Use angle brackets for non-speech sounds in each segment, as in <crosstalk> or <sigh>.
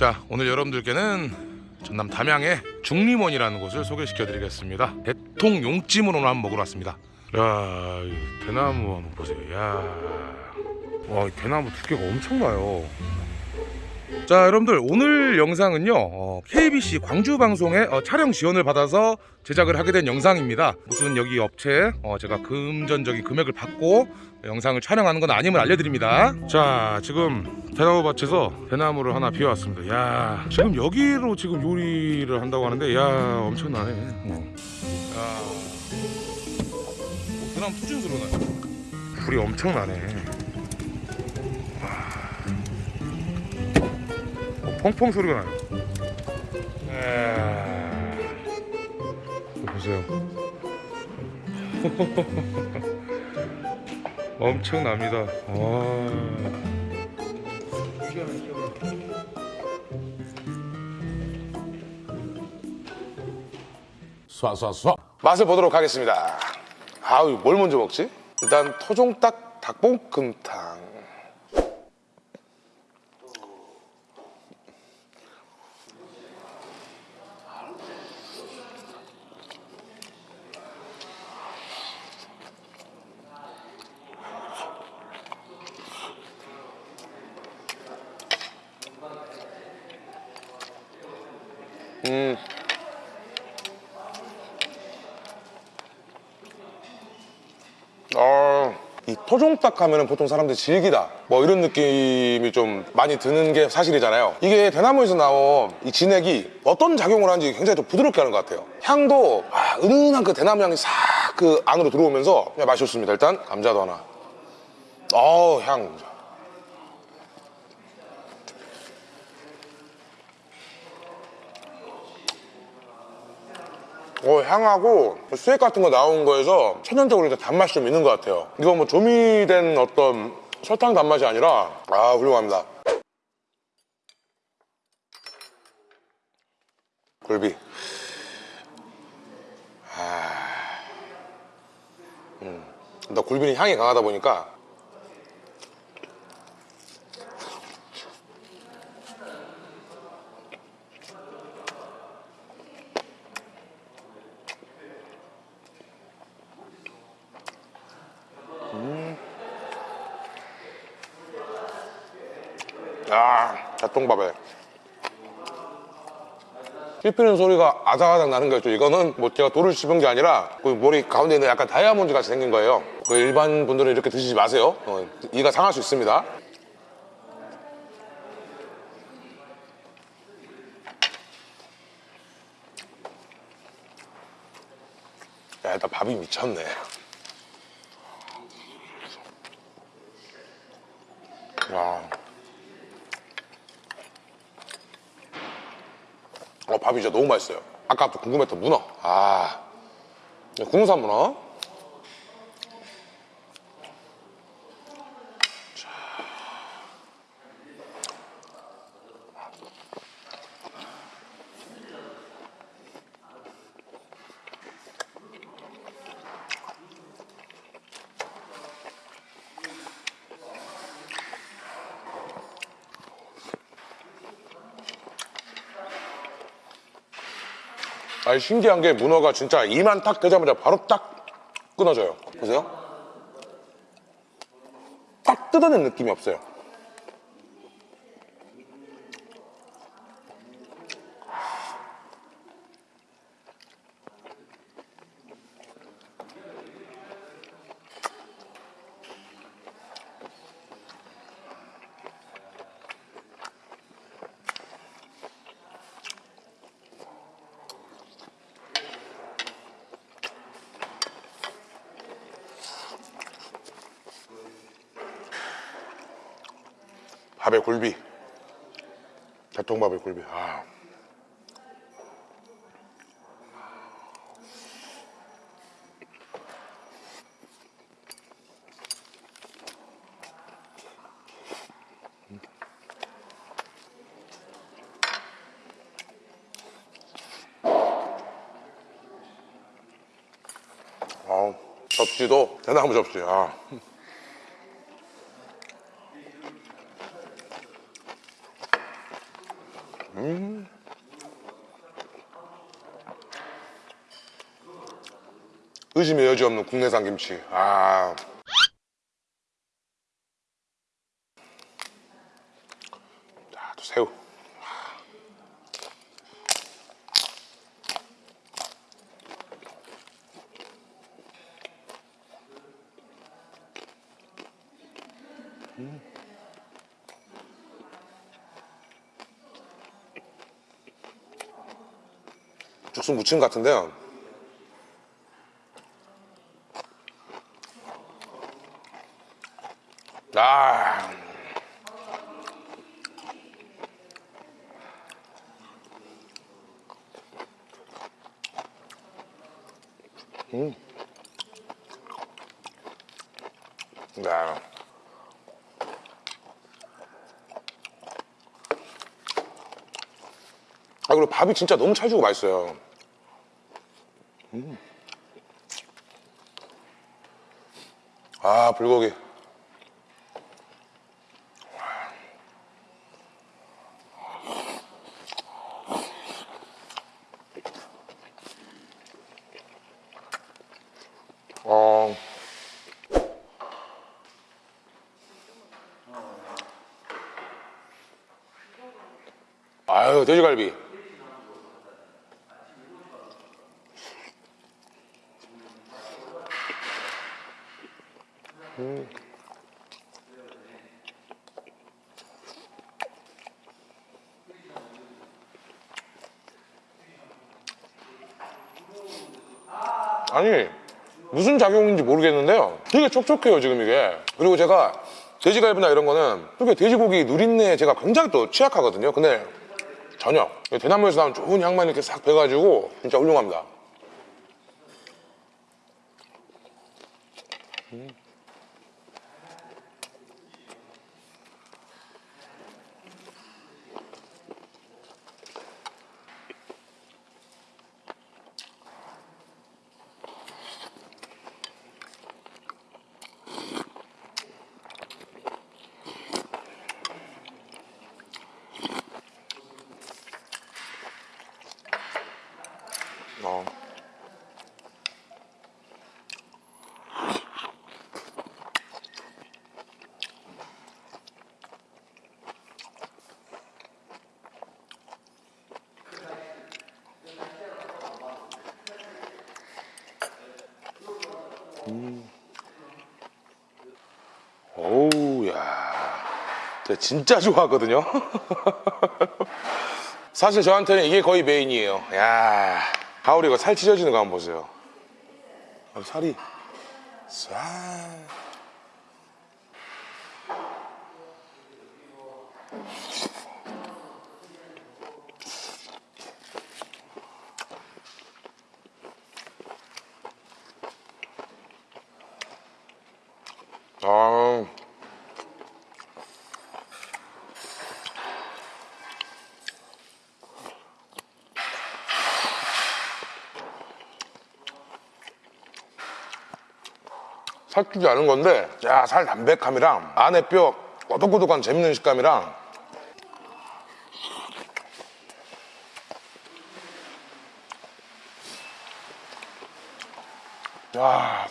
자 오늘 여러분들께는 전남 담양의 중림원이라는 곳을 소개시켜 드리겠습니다 대통 용찜으로 한번 먹으러 왔습니다 야, 이 대나무 한번 보세요. 야, 와, 이 대나무 두께가 엄청나요. 자, 여러분들 오늘 영상은요, 어, KBC 광주 방송의 어, 촬영 지원을 받아서 제작을 하게 된 영상입니다. 무슨 여기 업체 어, 제가 금전적인 금액을 받고 영상을 촬영하는 건 아님을 알려드립니다. 자, 지금 대나무 밭에서 대나무를 하나 비워왔습니다. 야, 지금 여기로 지금 요리를 한다고 하는데, 야, 엄청나네. 어. 야. 투준 소리가 나요. 불이 엄청나네. 펑펑 소리가 나요. 이야. 이거 보세요. <laughs> 엄청납니다. 와. 쏴쏴쏴 맛을 보도록 하겠습니다. 아우 뭘 먼저 먹지? 일단 토종닭 닭볶음탕. 음. 어, 이 토종닭 하면 은 보통 사람들이 질기다. 뭐 이런 느낌이 좀 많이 드는 게 사실이잖아요. 이게 대나무에서 나온 이 진액이 어떤 작용을 하는지 굉장히 좀 부드럽게 하는 것 같아요. 향도 아, 은은한 그 대나무 향이 싹 그 안으로 들어오면서 그냥 맛이 좋습니다. 일단 감자도 하나. 어우 향 어, 향하고 수액 같은 거 나온 거에서 천연적으로 이제 단맛이 좀 있는 것 같아요. 이거 뭐 조미된 어떤 설탕 단맛이 아니라 아 훌륭합니다. 굴비. 아, 음, 나 굴비는 향이 강하다 보니까 아, 잣동밥에 씹히는 소리가 아삭아삭 나는 거죠. 이거는 뭐 제가 돌을 씹은 게 아니라 그 머리 가운데 있는 약간 다이아몬드 같이 생긴 거예요. 그 일반 분들은 이렇게 드시지 마세요. 어, 이가 상할 수 있습니다. 야, 일단 밥이 미쳤네. 밥이 진짜 너무 맛있어요. 아까부터 궁금했던 문어. 아, 국산 문어. 아니 신기한 게 문어가 진짜 이만 탁 되자마자 바로 딱 끊어져요. 보세요. 딱 뜯어낸 느낌이 없어요. 밥에 굴비. 대통밥에 굴비. 아. 접시도 대나무 접시. 아. 의심의 여지 없는 국내산 김치. 아. 새우. 죽순 무침 같은데요. 아. 음. 야. 아 그리고 밥이 진짜 너무 찰지고 맛있어요. 아 불고기. 어. 아유 돼지갈비. 아니 무슨 작용인지 모르겠는데요. 되게 촉촉해요 지금 이게. 그리고 제가 돼지갈비나 이런 거는 이렇게 돼지고기 누린내에 제가 굉장히 또 취약하거든요. 근데 전혀. 대나무에서 나온 좋은 향만 이렇게 싹 배가지고 진짜 훌륭합니다. 음. 어. 제가 진짜 좋아하거든요. <laughs> 사실 저한테는 이게 거의 메인이에요. 야 가오리 이거 살 찢어지는 거 한번 보세요. 아, 살이. 싹 살찌지 않은 건데, 야, 살 담백함이랑 안에 뼈 꼬독꼬독한 재밌는 식감이랑 야,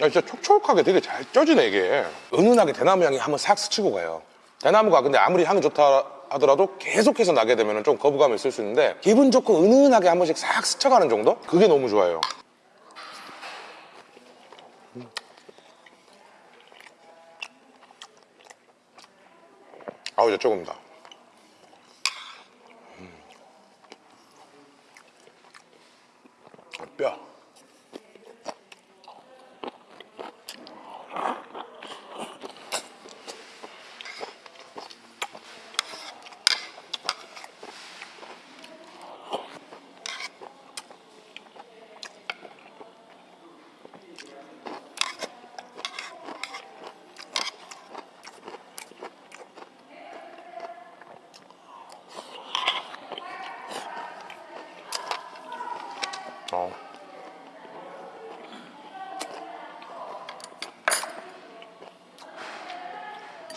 야, 진짜 촉촉하게 되게 잘 쪄지네, 이게. 은은하게 대나무 향이 한번 싹 스치고 가요. 대나무가 근데 아무리 향이 좋다 하더라도 계속해서 나게 되면 좀 거부감이 있을 수 있는데 기분 좋고 은은하게 한 번씩 싹 스쳐가는 정도? 그게 너무 좋아요. 음. 아우, 조금다. 음. 뼈.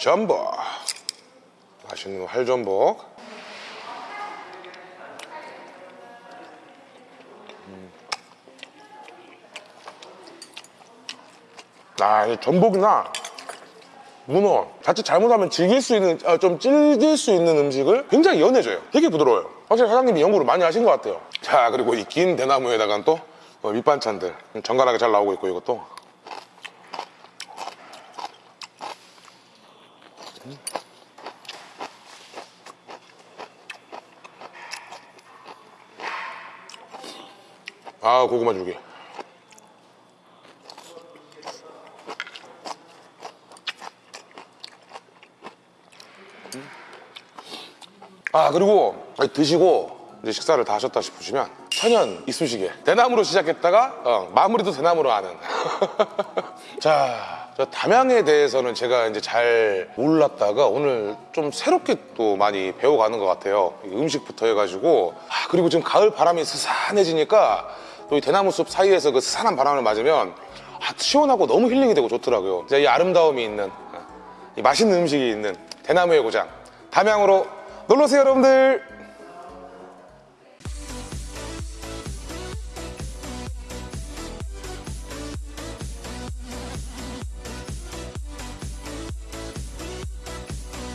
전복. 맛있는 활전복. 음. 아 전복이나 문어 자칫 잘못하면 즐길 수 있는 아, 좀 찔릴 수 있는 음식을 굉장히 연해져요. 되게 부드러워요. 확실히 사장님이 연구를 많이 하신 것 같아요. 자 그리고 이 긴 대나무에다가 또 어, 밑반찬들. 정갈하게 잘 나오고 있고 이것도. 음. 아 고구마 줄기 아 그리고 드시고 이제 식사를 다 하셨다 싶으시면 천연 이쑤시개. 대나무로 시작했다가 어, 마무리도 대나무로 하는. <laughs> 자, 저 담양에 대해서는 제가 이제 잘 몰랐다가 오늘 좀 새롭게 또 많이 배워가는 것 같아요. 이 음식부터 해가지고. 아, 그리고 지금 가을 바람이 스산해지니까 또 이 대나무 숲 사이에서 그 스산한 바람을 맞으면 아, 시원하고 너무 힐링이 되고 좋더라고요. 진짜 이 아름다움이 있는 이 맛있는 음식이 있는 대나무의 고장. 담양으로 놀러오세요 여러분들